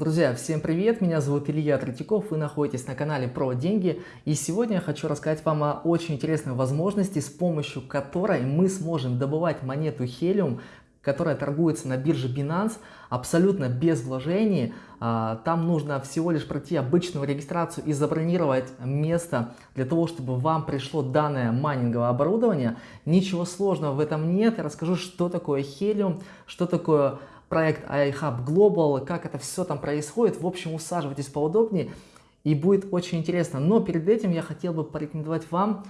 Друзья, всем привет! Меня зовут Илья Третьяков, вы находитесь на канале про деньги. И сегодня я хочу рассказать вам о очень интересной возможности, с помощью которой мы сможем добывать монету Helium, которая торгуется на бирже Binance абсолютно без вложений. А, там нужно всего лишь пройти обычную регистрацию и забронировать место для того, чтобы вам пришло данное майнинговое оборудование. Ничего сложного в этом нет. Я расскажу, что такое Helium, что такое проект iHub Global, как это все там происходит. В общем, усаживайтесь поудобнее и будет очень интересно. Но перед этим я хотел бы порекомендовать вам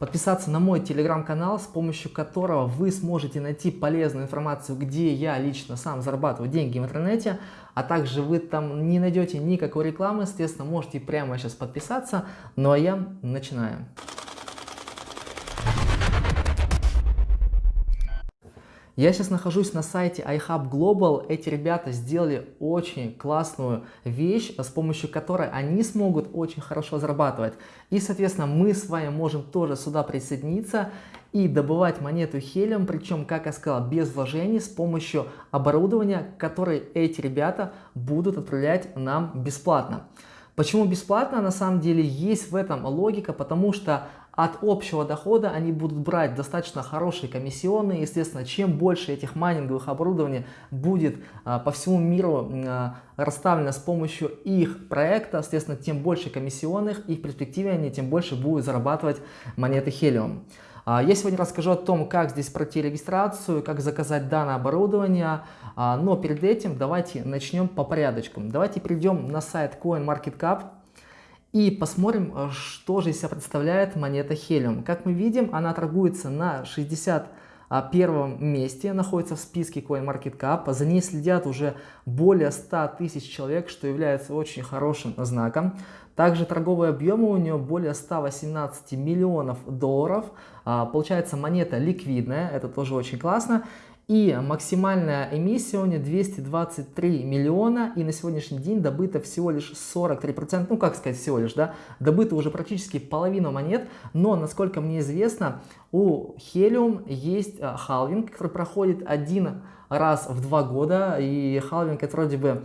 подписаться на мой телеграм-канал, с помощью которого вы сможете найти полезную информацию, где я лично сам зарабатываю деньги в интернете, а также вы там не найдете никакой рекламы, естественно, можете прямо сейчас подписаться. Ну а я начинаю. Я сейчас нахожусь на сайте iHub Global. Эти ребята сделали очень классную вещь, с помощью которой они смогут очень хорошо зарабатывать. И, соответственно, мы с вами можем тоже сюда присоединиться и добывать монету хелиум, причем, как я сказал, без вложений, с помощью оборудования, которое эти ребята будут отправлять нам бесплатно. Почему бесплатно? На самом деле есть в этом логика, потому что от общего дохода они будут брать достаточно хорошие комиссионные. Естественно, чем больше этих майнинговых оборудований будет а, по всему миру а, расставлено с помощью их проекта, естественно, тем больше комиссионных и в перспективе они тем больше будут зарабатывать монеты Helium. А, я сегодня расскажу о том, как здесь пройти регистрацию, как заказать данное оборудование, но перед этим давайте начнем по порядочку. Давайте перейдем на сайт CoinMarketCap. И посмотрим, э, что же из себя представляет монета Helium. Как мы видим, она торгуется на 61 месте, находится в списке CoinMarketCap. За ней следят уже более 100 тысяч человек, что является очень хорошим знаком. Также торговые объемы у нее более 118 миллионов долларов. А, получается монета ликвидная, это тоже очень классно. И максимальная эмиссия у нее 223 миллиона, и на сегодняшний день добыто всего лишь 43%, ну как сказать всего лишь, да, добыто уже практически половину монет, но, насколько мне известно, у Helium есть а, халвинг, который проходит один раз в два года, и халвинг это вроде бы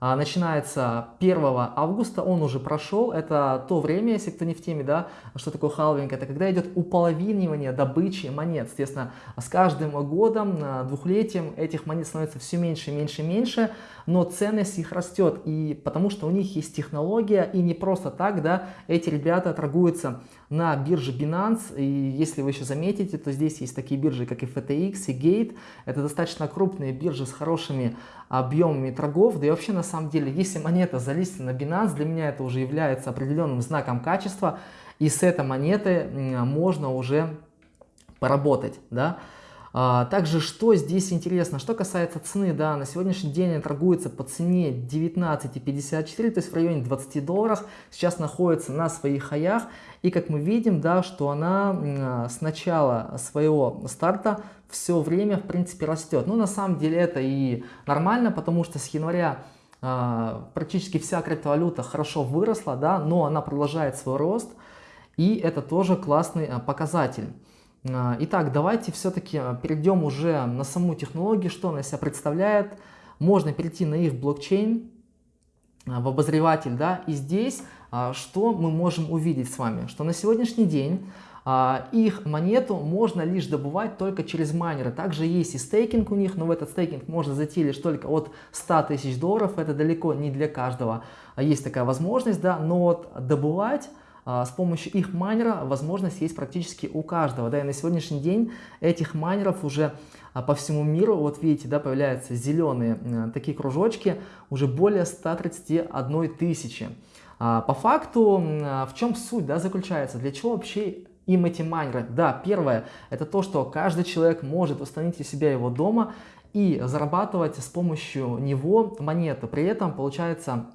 начинается 1 августа, он уже прошел, это то время, если кто не в теме, да, что такое халвинг, это когда идет уполовинивание добычи монет, естественно, с каждым годом, двухлетием этих монет становится все меньше, меньше, меньше, но ценность их растет, и потому что у них есть технология, и не просто так, да, эти ребята торгуются на бирже Binance, и если вы еще заметите, то здесь есть такие биржи, как и FTX, и Gate, это достаточно крупные биржи с хорошими объемами торгов, да и вообще на самом деле, если монета залистена на Binance, для меня это уже является определенным знаком качества, и с этой монеты можно уже поработать, да. А, также, что здесь интересно, что касается цены, да, на сегодняшний день она торгуется по цене 19,54, то есть в районе 20 долларов, сейчас находится на своих хаях, и как мы видим, да, что она с начала своего старта все время, в принципе, растет. Ну, на самом деле это и нормально, потому что с января практически вся криптовалюта хорошо выросла, да, но она продолжает свой рост, и это тоже классный а, показатель. А, итак, давайте все-таки перейдем уже на саму технологию, что она из себя представляет. Можно перейти на их блокчейн, в обозреватель, да, и здесь что мы можем увидеть с вами, что на сегодняшний день а, их монету можно лишь добывать только через майнеры. Также есть и стейкинг у них, но в этот стейкинг можно зайти лишь только от 100 тысяч долларов. Это далеко не для каждого. А есть такая возможность, да, но вот добывать а, с помощью их майнера возможность есть практически у каждого. Да, и на сегодняшний день этих майнеров уже по всему миру, вот видите, да, появляются зеленые такие кружочки, уже более 131 тысячи. По факту, в чем суть да, заключается, для чего вообще эти майнеры. Да, первое, это то, что каждый человек может установить у себя его дома и зарабатывать с помощью него монеты. При этом, получается,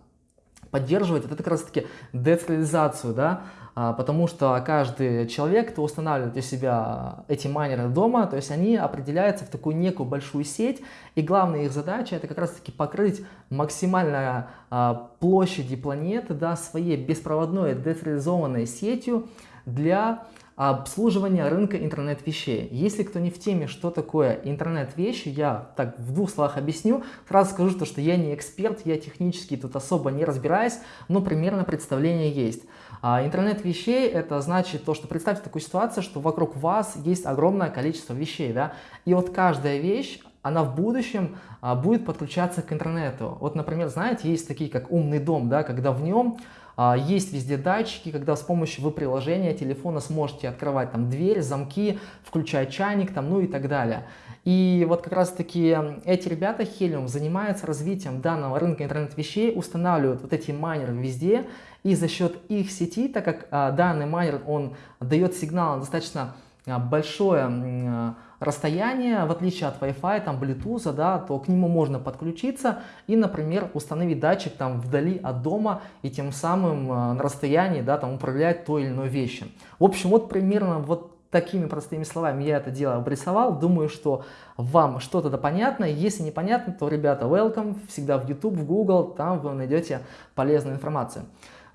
поддерживать это как раз таки децентрализацию, да, а, потому что каждый человек, кто устанавливает у себя эти майнеры дома, то есть они определяются в такую некую большую сеть, и главная их задача это как раз таки покрыть максимально а, площади планеты, да, своей беспроводной децентрализованной сетью для обслуживания рынка интернет-вещей. Если кто не в теме, что такое интернет-вещи, я так в двух словах объясню. Сразу скажу, то, что я не эксперт, я технически тут особо не разбираюсь, но примерно представление есть. А интернет вещей это значит то, что представьте такую ситуацию, что вокруг вас есть огромное количество вещей, да, и вот каждая вещь, она в будущем а, будет подключаться к интернету. Вот, например, знаете, есть такие как умный дом, да, когда в нем а, есть везде датчики, когда с помощью вы приложения телефона сможете открывать там дверь, замки, включать чайник там, ну и так далее. И вот как раз таки эти ребята, Helium, занимаются развитием данного рынка интернет-вещей, устанавливают вот эти майнеры везде, и за счет их сети, так как а, данный майнер, он дает сигнал достаточно а, большое а, расстояние, в отличие от Wi-Fi, там, Bluetooth, да, то к нему можно подключиться и, например, установить датчик там вдали от дома и тем самым э, на расстоянии, да, там управлять той или иной вещью. В общем, вот примерно вот такими простыми словами я это дело обрисовал. Думаю, что вам что-то да понятно. Если непонятно, то, ребята, welcome. Всегда в YouTube, в Google, там вы найдете полезную информацию.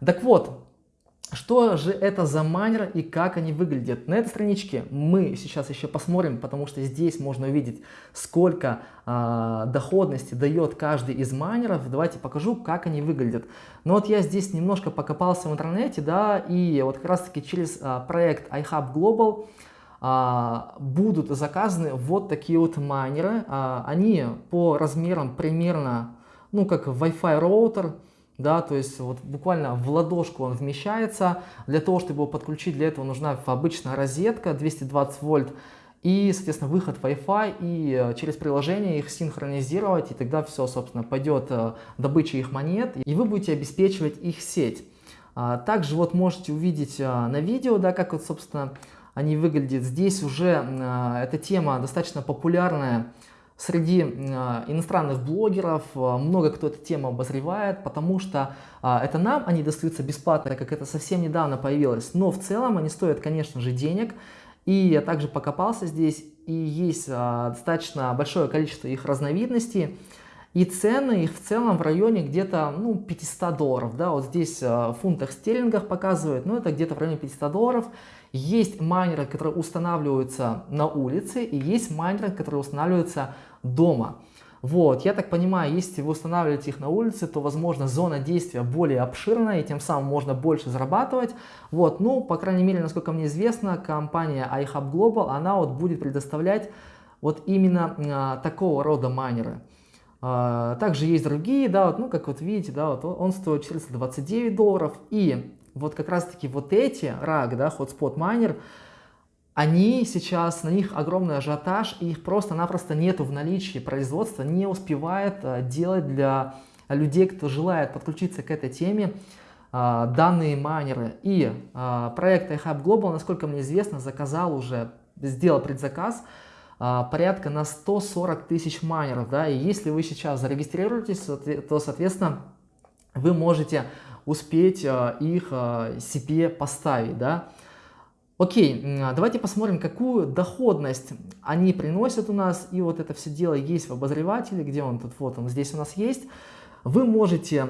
Так вот, что же это за майнеры и как они выглядят? На этой страничке мы сейчас еще посмотрим, потому что здесь можно увидеть, сколько э, доходности дает каждый из майнеров. Давайте покажу, как они выглядят. Но вот я здесь немножко покопался в интернете, да, и вот как раз таки через э, проект iHub Global э, будут заказаны вот такие вот майнеры. Э, они по размерам примерно, ну как Wi-Fi роутер, да, то есть вот буквально в ладошку он вмещается. Для того, чтобы его подключить, для этого нужна обычная розетка 220 вольт и, соответственно, выход Wi-Fi и э, через приложение их синхронизировать, и тогда все, собственно, пойдет э, добыча их монет, и вы будете обеспечивать их сеть. А, также вот можете увидеть э, на видео, да, как вот, собственно, они выглядят. Здесь уже эта тема достаточно популярная Среди а, иностранных блогеров а, много кто эту тему обозревает, потому что а, это нам они достаются бесплатно, как это совсем недавно появилось. Но в целом они стоят, конечно же, денег. И я также покопался здесь, и есть достаточно большое количество их разновидностей. И цены их в целом в районе где-то ну, 500 долларов. Да? Вот здесь в фунтах стерлингах показывают, но это где-то в районе 500 долларов. Есть майнеры, которые устанавливаются на улице, и есть майнеры, которые устанавливаются дома. Вот, я так понимаю, если вы устанавливаете их на улице, то, возможно, зона действия более обширная, и тем самым можно больше зарабатывать. Вот, ну, по крайней мере, насколько мне известно, компания iHub Global, она вот будет предоставлять вот именно а, такого рода майнеры. А, также есть другие, да, вот, ну, как вот видите, да, вот он стоит 429 долларов, и вот как раз-таки вот эти RAG, да, Hotspot Miner, они сейчас, на них огромный ажиотаж, и их просто-напросто нету в наличии. Производство не успевает э, делать для людей, кто желает подключиться к этой теме, э, данные майнеры. И э, проект iHub Global, насколько мне известно, заказал уже, сделал предзаказ порядка на 140 тысяч майнеров. Да? И если вы сейчас зарегистрируетесь, то, соответственно, вы можете успеть их себе поставить. Да? Окей, давайте посмотрим, какую доходность они приносят у нас. И вот это все дело есть в обозревателе, где он тут, вот он здесь у нас есть. Вы можете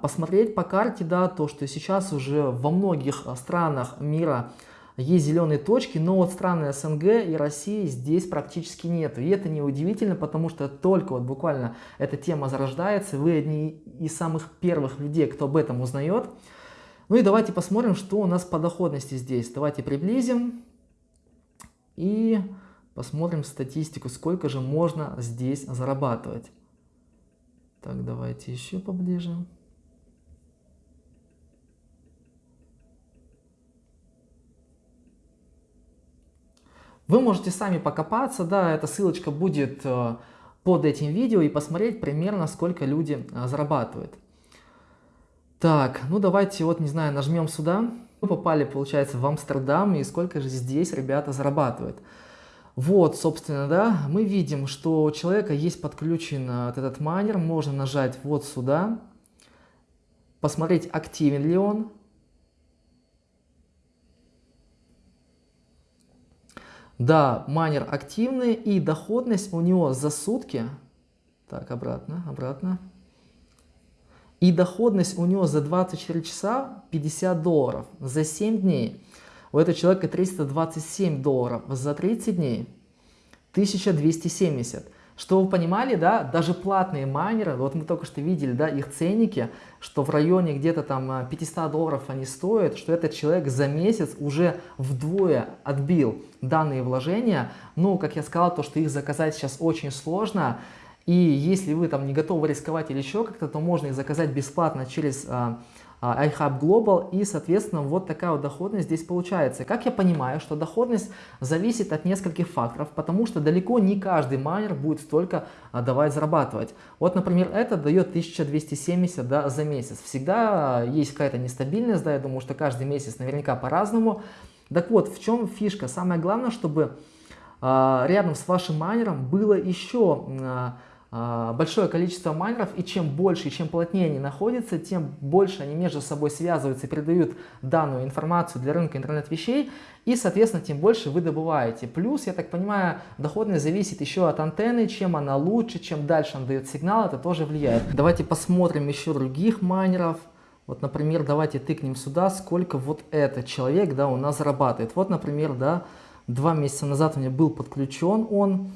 посмотреть по карте, да, то, что сейчас уже во многих странах мира есть зеленые точки, но вот страны СНГ и России здесь практически нет. И это не удивительно, потому что только вот буквально эта тема зарождается, вы одни из самых первых людей, кто об этом узнает. Ну и давайте посмотрим, что у нас по доходности здесь. Давайте приблизим и посмотрим статистику, сколько же можно здесь зарабатывать. Так, давайте еще поближе. Вы можете сами покопаться, да, эта ссылочка будет э, под этим видео и посмотреть примерно, сколько люди э, зарабатывают. Так, ну давайте вот, не знаю, нажмем сюда. Мы попали, получается, в Амстердам, и сколько же здесь ребята зарабатывают. Вот, собственно, да, мы видим, что у человека есть подключен э, вот этот майнер, можно нажать вот сюда, посмотреть, активен ли он. Да, майнер активный, и доходность у него за сутки, так, обратно, обратно, и доходность у него за 24 часа 50 долларов. За 7 дней у этого человека 327 долларов, за 30 дней 1270. Что вы понимали, да, даже платные майнеры, вот мы только что видели, да, их ценники, что в районе где-то там 500 э, долларов они стоят, что этот человек за месяц уже вдвое отбил данные вложения. Ну, как я сказал, то, что их заказать сейчас очень сложно, и если вы там не готовы рисковать или еще как-то, то можно их заказать бесплатно через а, iHub Global и, соответственно, вот такая вот доходность здесь получается. Как я понимаю, что доходность зависит от нескольких факторов, потому что далеко не каждый майнер будет столько а, давать зарабатывать. Вот, например, это дает 1270 да, за месяц. Всегда есть какая-то нестабильность, да, я думаю, что каждый месяц наверняка по-разному. Так вот, в чем фишка? Самое главное, чтобы рядом с вашим майнером было еще а, большое количество майнеров, и чем больше и чем плотнее они находятся, тем больше они между собой связываются и передают данную информацию для рынка интернет-вещей, и, соответственно, тем больше вы добываете. Плюс, я так понимаю, доходность зависит еще от антенны, чем она лучше, чем дальше она дает сигнал, это тоже влияет. Давайте посмотрим еще других майнеров. Вот, например, давайте тыкнем сюда, сколько вот этот человек, да, у нас зарабатывает. Вот, например, да, два месяца назад у меня был подключен он,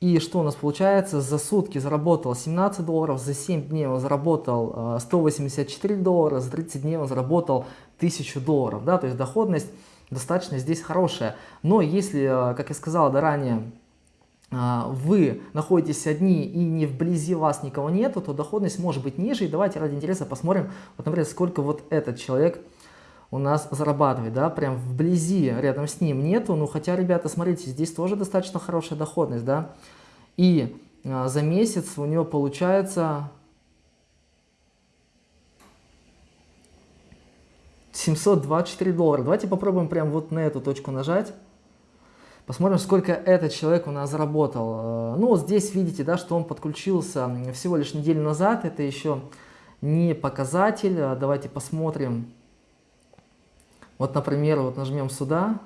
и что у нас получается? За сутки заработал 17 долларов, за 7 дней он заработал 184 э, доллара, за 30 дней он заработал 1000 долларов. Да? То есть доходность достаточно здесь хорошая. Но если, э, как я сказал да, ранее, э, вы находитесь одни и не вблизи вас никого нету, то доходность может быть ниже. И давайте ради интереса посмотрим, вот, например, сколько вот этот человек у нас зарабатывает, да, прям вблизи, рядом с ним нету, ну хотя, ребята, смотрите, здесь тоже достаточно хорошая доходность, да, и а, за месяц у него получается 724 доллара. Давайте попробуем прям вот на эту точку нажать. Посмотрим, сколько этот человек у нас заработал. А, ну, вот здесь видите, да, что он подключился всего лишь неделю назад. Это еще не показатель. А, давайте посмотрим. Вот, например, вот нажмем сюда.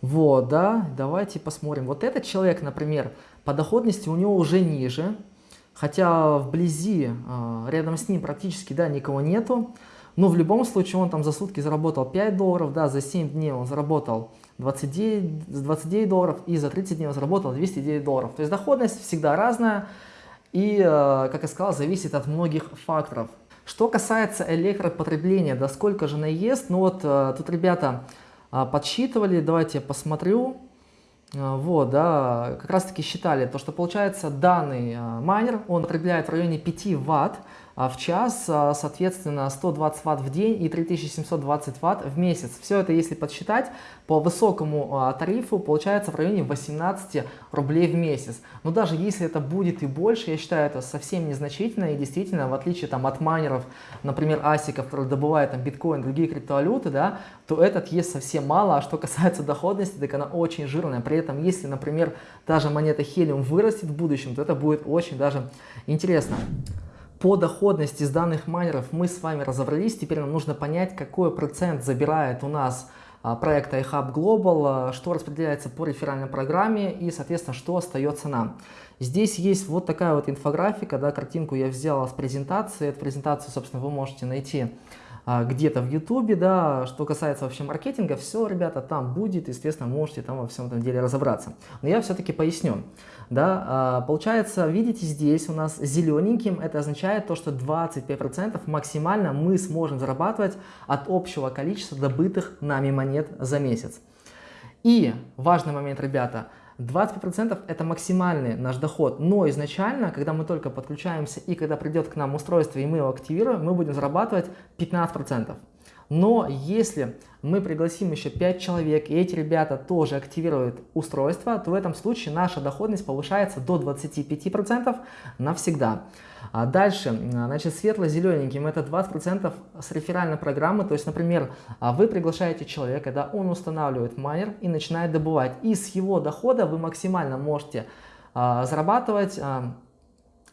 Вот, да, давайте посмотрим. Вот этот человек, например, по доходности у него уже ниже, хотя вблизи, а, рядом с ним практически, да, никого нету. Но в любом случае он там за сутки заработал 5 долларов, да, за 7 дней он заработал 29, 29 долларов и за 30 дней он заработал 209 долларов. То есть доходность всегда разная. И, э, как я сказал, зависит от многих факторов. Что касается электропотребления, да сколько же она ест, ну вот э, тут ребята э, подсчитывали, давайте я посмотрю. Вот, да, как раз таки считали, то что получается данный майнер, он потребляет в районе 5 ватт в час, а, соответственно, 120 ватт в день и 3720 ватт в месяц. Все это, если подсчитать, по высокому а, тарифу получается в районе 18 рублей в месяц. Но даже если это будет и больше, я считаю это совсем незначительно и действительно, в отличие там, от майнеров, например, асиков, которые добывают там, биткоин, другие криптовалюты, да, то этот ест совсем мало. А что касается доходности, так она очень жирная. При этом, если, например, даже монета Helium вырастет в будущем, то это будет очень даже интересно. По доходности с данных майнеров мы с вами разобрались. Теперь нам нужно понять, какой процент забирает у нас а, проект iHub Global, а, что распределяется по реферальной программе и, соответственно, что остается нам. Здесь есть вот такая вот инфографика, да, картинку я взял с презентации. Эту презентацию, собственно, вы можете найти где-то в ютубе, да, что касается вообще маркетинга, все, ребята, там будет, естественно, можете там во всем этом деле разобраться. Но я все-таки поясню. Да, а, получается, видите, здесь у нас зелененьким, это означает то, что 25% максимально мы сможем зарабатывать от общего количества добытых нами монет за месяц. И важный момент, ребята, 25% это максимальный наш доход, но изначально, когда мы только подключаемся и когда придет к нам устройство и мы его активируем, мы будем зарабатывать 15%. Но если мы пригласим еще 5 человек, и эти ребята тоже активируют устройство, то в этом случае наша доходность повышается до 25% навсегда. А дальше, значит, светло-зелененьким это 20% с реферальной программы. То есть, например, а вы приглашаете человека, да, он устанавливает майнер и начинает добывать. И с его дохода вы максимально можете а, зарабатывать а,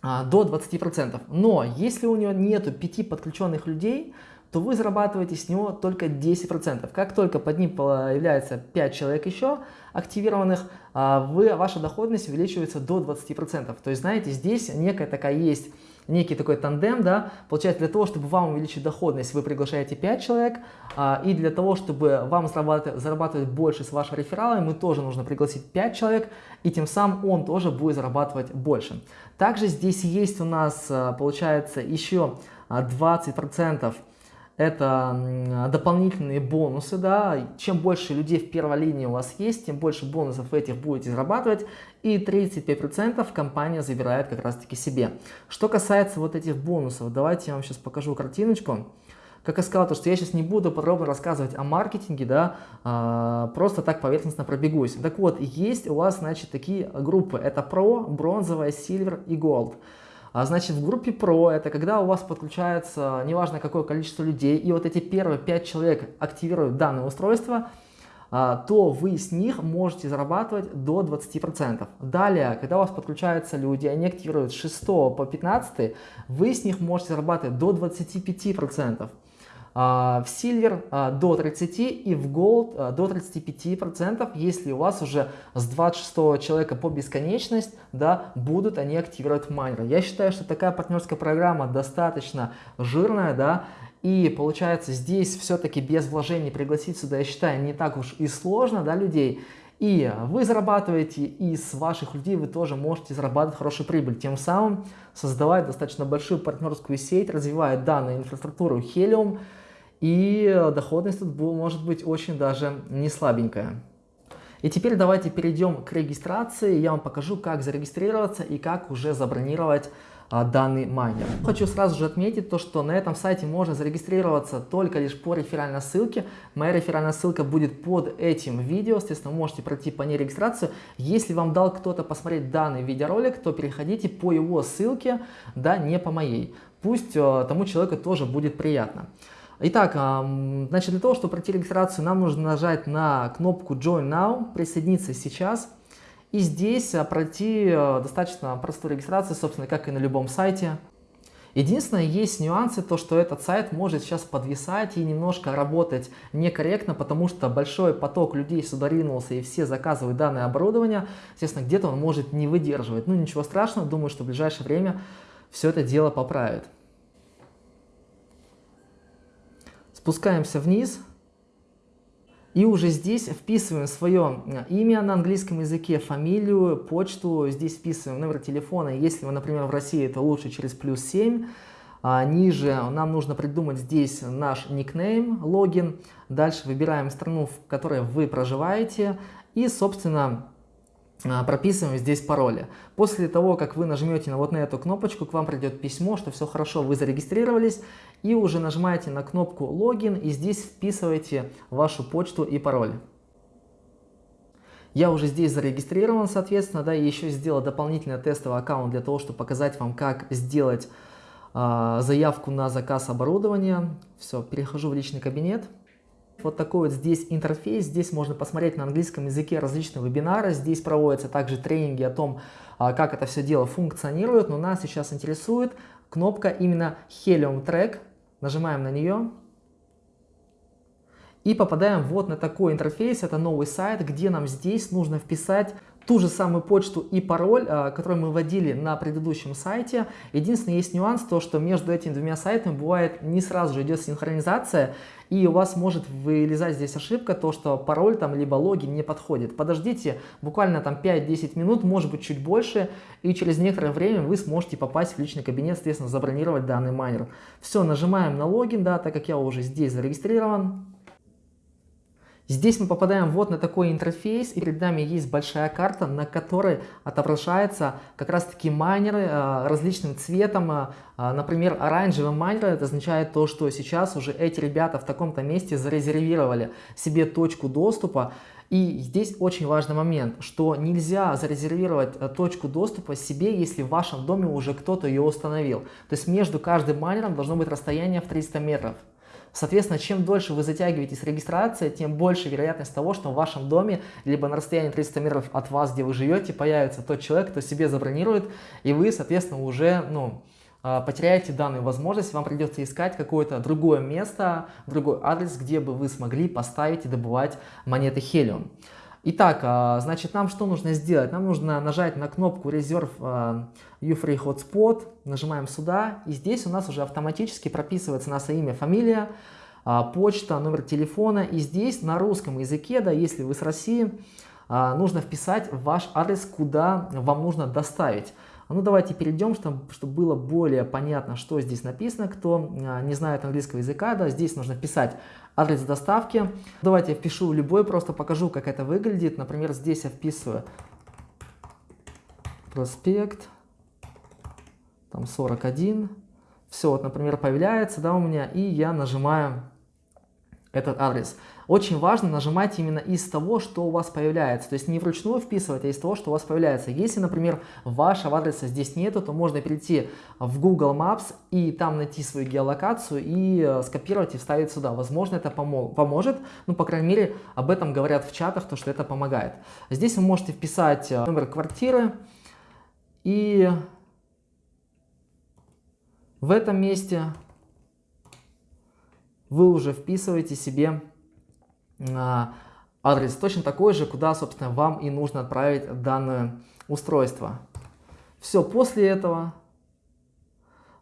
а, до 20%. Но если у него нету 5 подключенных людей, то вы зарабатываете с него только 10%. Как только под ним появляется 5 человек еще активированных, а, вы, ваша доходность увеличивается до 20%. То есть, знаете, здесь некая такая есть некий такой тандем, да, получается, для того, чтобы вам увеличить доходность, вы приглашаете 5 человек, а, и для того, чтобы вам зарабатывать, зарабатывать больше с вашими рефералами, мы тоже нужно пригласить 5 человек, и тем самым он тоже будет зарабатывать больше. Также здесь есть у нас, а, получается, еще 20% это дополнительные бонусы, да, чем больше людей в первой линии у вас есть, тем больше бонусов этих будете зарабатывать, и 35% компания забирает как раз таки себе. Что касается вот этих бонусов, давайте я вам сейчас покажу картиночку. Как я сказал, то, что я сейчас не буду подробно рассказывать о маркетинге, да, а, просто так поверхностно пробегусь. Так вот, есть у вас, значит, такие группы, это Pro, бронзовая, Silver и Gold. А значит, в группе Pro это когда у вас подключается неважно какое количество людей, и вот эти первые 5 человек активируют данное устройство, а, то вы с них можете зарабатывать до 20%. Далее, когда у вас подключаются люди, они активируют с 6 по 15, вы с них можете зарабатывать до 25%. А, в Silver а, до 30 и в Gold а, до 35%, если у вас уже с 26 человека по бесконечность, да, будут они активировать майнеры. Я считаю, что такая партнерская программа достаточно жирная, да, и получается здесь все-таки без вложений пригласить сюда, я считаю, не так уж и сложно, да, людей. И вы зарабатываете, и с ваших людей вы тоже можете зарабатывать хорошую прибыль, тем самым создавая достаточно большую партнерскую сеть, развивая данную инфраструктуру Helium, и доходность тут может быть очень даже не слабенькая. И теперь давайте перейдем к регистрации. Я вам покажу, как зарегистрироваться и как уже забронировать а, данный майнер. Хочу сразу же отметить то, что на этом сайте можно зарегистрироваться только лишь по реферальной ссылке. Моя реферальная ссылка будет под этим видео, соответственно, можете пройти по ней регистрацию. Если вам дал кто-то посмотреть данный видеоролик, то переходите по его ссылке, да, не по моей. Пусть а, тому человеку тоже будет приятно. Итак, значит, для того, чтобы пройти регистрацию, нам нужно нажать на кнопку Join Now, присоединиться сейчас. И здесь а, пройти а, достаточно простую регистрацию, собственно, как и на любом сайте. Единственное, есть нюансы, то что этот сайт может сейчас подвисать и немножко работать некорректно, потому что большой поток людей сюда ринулся и все заказывают данное оборудование. Естественно, где-то он может не выдерживать. Ну, ничего страшного, думаю, что в ближайшее время все это дело поправит. Спускаемся вниз. И уже здесь вписываем свое э, имя на английском языке, фамилию, почту. Здесь вписываем номер телефона. Если вы, например, в России, то лучше через плюс 7. А ниже нам нужно придумать здесь наш никнейм, логин. Дальше выбираем страну, в которой вы проживаете. И, собственно, прописываем здесь пароли. После того, как вы нажмете на вот на эту кнопочку, к вам придет письмо, что все хорошо, вы зарегистрировались, и уже нажимаете на кнопку логин, и здесь вписываете вашу почту и пароль. Я уже здесь зарегистрирован, соответственно, да, и еще сделал дополнительный тестовый аккаунт для того, чтобы показать вам, как сделать э, заявку на заказ оборудования. Все, перехожу в личный кабинет. Вот такой вот здесь интерфейс. Здесь можно посмотреть на английском языке различные вебинары. Здесь проводятся также тренинги о том, а, как это все дело функционирует. Но нас сейчас интересует кнопка именно Helium Track. Нажимаем на нее. И попадаем вот на такой интерфейс. Это новый сайт, где нам здесь нужно вписать ту же самую почту и пароль, а, который мы вводили на предыдущем сайте. Единственный есть нюанс, то что между этими двумя сайтами бывает не сразу же идет синхронизация, и у вас может вылезать здесь ошибка, то что пароль там либо логин не подходит. Подождите буквально там 5-10 минут, может быть чуть больше, и через некоторое время вы сможете попасть в личный кабинет, соответственно, забронировать данный майнер. Все, нажимаем на логин, да, так как я уже здесь зарегистрирован. Здесь мы попадаем вот на такой интерфейс, и перед нами есть большая карта, на которой отображаются как раз таки майнеры э, различным цветом. Э, э, например, оранжевый майнер, это означает то, что сейчас уже эти ребята в таком-то месте зарезервировали себе точку доступа. И здесь очень важный момент, что нельзя зарезервировать точку доступа себе, если в вашем доме уже кто-то ее установил. То есть между каждым майнером должно быть расстояние в 300 метров. Соответственно, чем дольше вы затягиваете с регистрацией, тем больше вероятность того, что в вашем доме, либо на расстоянии 300 метров от вас, где вы живете, появится тот человек, кто себе забронирует, и вы, соответственно, уже, ну, а, потеряете данную возможность, вам придется искать какое-то другое место, другой адрес, где бы вы смогли поставить и добывать монеты Helium. Итак, а, значит, нам что нужно сделать? Нам нужно нажать на кнопку Reserve Ufree Hotspot, нажимаем сюда, и здесь у нас уже автоматически прописывается наше имя, фамилия, а, почта, номер телефона. И здесь на русском языке, да, если вы с России, а, нужно вписать ваш адрес, куда вам нужно доставить. Ну давайте перейдем, чтобы, было более понятно, что здесь написано. Кто не знает английского языка, да, здесь нужно вписать адрес доставки. Давайте я впишу любой, просто покажу, как это выглядит. Например, здесь я вписываю проспект, там 41. Все, вот, например, появляется, да, у меня, и я нажимаю этот адрес. Очень важно нажимать именно из того, что у вас появляется. То есть не вручную вписывать, а из того, что у вас появляется. Если, например, вашего адреса здесь нету, то можно перейти в Google Maps и там найти свою геолокацию и э, скопировать и вставить сюда. Возможно, это поможет. Ну, по крайней мере, об этом говорят в чатах, то, что это помогает. Здесь вы можете вписать э, номер квартиры и в этом месте вы уже вписываете себе адрес точно такой же, куда, собственно, вам и нужно отправить данное устройство. Все, после этого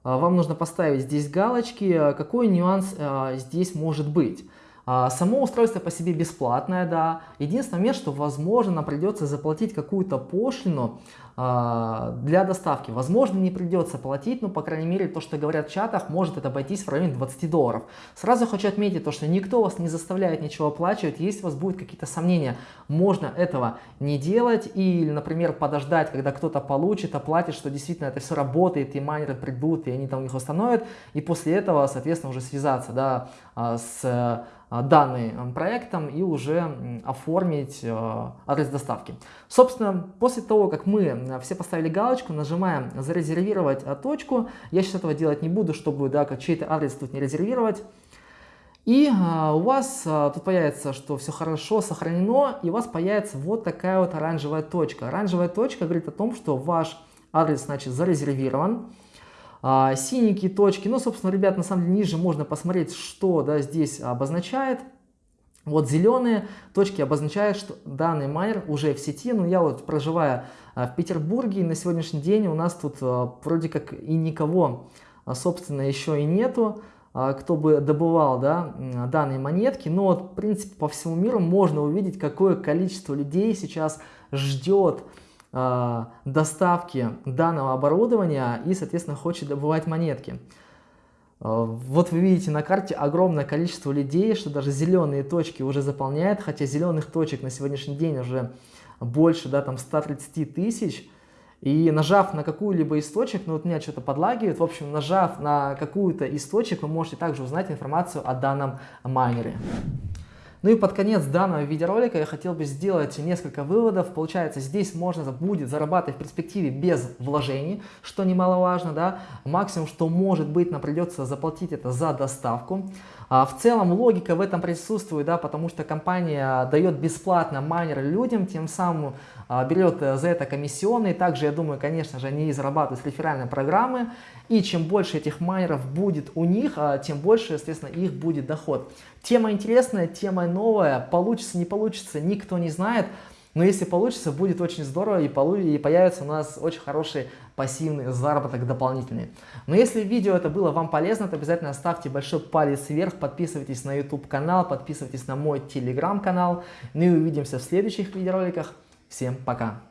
а, вам нужно поставить здесь галочки. Какой нюанс а, здесь может быть? А, само устройство по себе бесплатное, да. Единственный момент, что возможно нам придется заплатить какую-то пошлину а, для доставки. Возможно не придется платить, но по крайней мере то, что говорят в чатах, может это обойтись в районе 20 долларов. Сразу хочу отметить то, что никто вас не заставляет ничего оплачивать. Если у вас будут какие-то сомнения, можно этого не делать или, например, подождать, когда кто-то получит, оплатит, что действительно это все работает, и майнеры придут, и они там их установят, и после этого, соответственно, уже связаться да, а, с а, данным проектом и уже оформить а, адрес доставки. Собственно, после того, как мы все поставили галочку, нажимаем «Зарезервировать точку». Я сейчас этого делать не буду, чтобы да, чей-то адрес тут не резервировать. И у вас тут появится, что все хорошо сохранено, и у вас появится вот такая вот оранжевая точка. Оранжевая точка говорит о том, что ваш адрес, значит, зарезервирован. А, синенькие точки, ну, собственно, ребят, на самом деле ниже можно посмотреть, что да, здесь обозначает. Вот зеленые точки обозначают, что данный майнер уже в сети. Ну, я вот проживая а, в Петербурге, на сегодняшний день у нас тут а, вроде как и никого, собственно, еще и нету, кто бы добывал да, данные монетки. Но вот, в принципе, по всему миру можно увидеть, какое количество людей сейчас ждет доставки данного оборудования и, соответственно, хочет добывать монетки. А, вот вы видите на карте огромное количество людей, что даже зеленые точки уже заполняют, хотя зеленых точек на сегодняшний день уже больше, да, там 130 тысяч. И нажав на какую-либо источник, ну вот меня что-то подлагивает, в общем, нажав на какую-то источник, вы можете также узнать информацию о данном майнере. Ну и под конец данного видеоролика я хотел бы сделать несколько выводов. Получается, здесь можно будет зарабатывать в перспективе без вложений, что немаловажно. Да? Максимум, что может быть, нам придется заплатить это за доставку. А в целом логика в этом присутствует, да, потому что компания дает бесплатно майнер людям, тем самым а, берет э, за это комиссионные. Также, я думаю, конечно же, они зарабатывают с реферальной программы. И чем больше этих майнеров будет у них, а, тем больше, естественно, их будет доход. Тема интересная, тема новая, получится, не получится, никто не знает. Но если получится, будет очень здорово и, полу и появится у нас очень хороший пассивный заработок дополнительный. Но если видео это было вам полезно, то обязательно ставьте большой палец вверх, подписывайтесь на YouTube канал, подписывайтесь на мой телеграм канал. Ну и увидимся в следующих видеороликах. Всем пока!